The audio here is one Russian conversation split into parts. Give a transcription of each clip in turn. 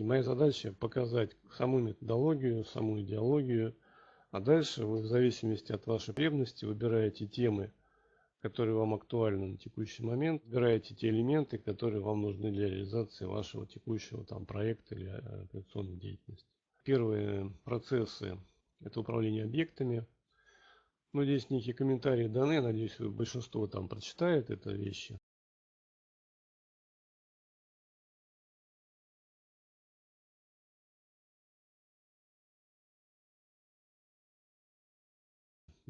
опять-таки, моя задача показать саму методологию, саму идеологию, а дальше вы в зависимости от вашей потребности выбираете темы, которые вам актуальны на текущий момент, выбираете те элементы, которые вам нужны для реализации вашего текущего там, проекта или э, операционной деятельности. Первые процессы – это управление объектами. Ну, здесь некие комментарии даны, надеюсь, большинство там прочитает это вещи.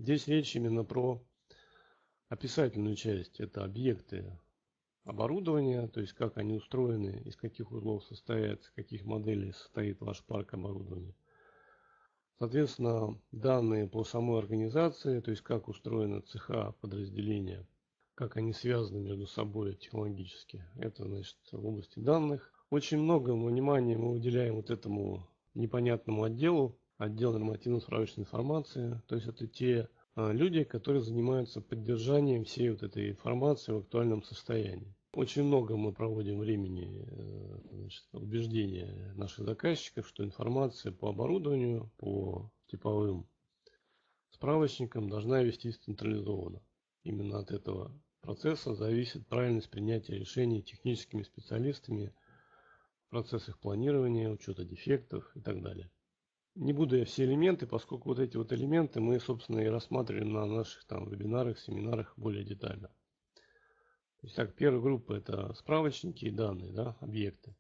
Здесь речь именно про описательную часть. Это объекты оборудования, то есть как они устроены, из каких узлов состоят, из каких моделей состоит ваш парк оборудования. Соответственно, данные по самой организации, то есть как устроены цеха, подразделения, как они связаны между собой технологически. Это значит в области данных. Очень много внимания мы уделяем вот этому непонятному отделу, отдел нормативно-справочной информации. То есть это те а, люди, которые занимаются поддержанием всей вот этой информации в актуальном состоянии. Очень много мы проводим времени э, значит, убеждения наших заказчиков, что информация по оборудованию, по типовым справочникам должна вестись централизованно. Именно от этого процесса зависит правильность принятия решений техническими специалистами в процессах планирования, учета дефектов и так далее. Не буду я все элементы, поскольку вот эти вот элементы мы, собственно, и рассматриваем на наших там вебинарах, семинарах более детально. То есть, так, первая группа это справочники и данные, да, объекты.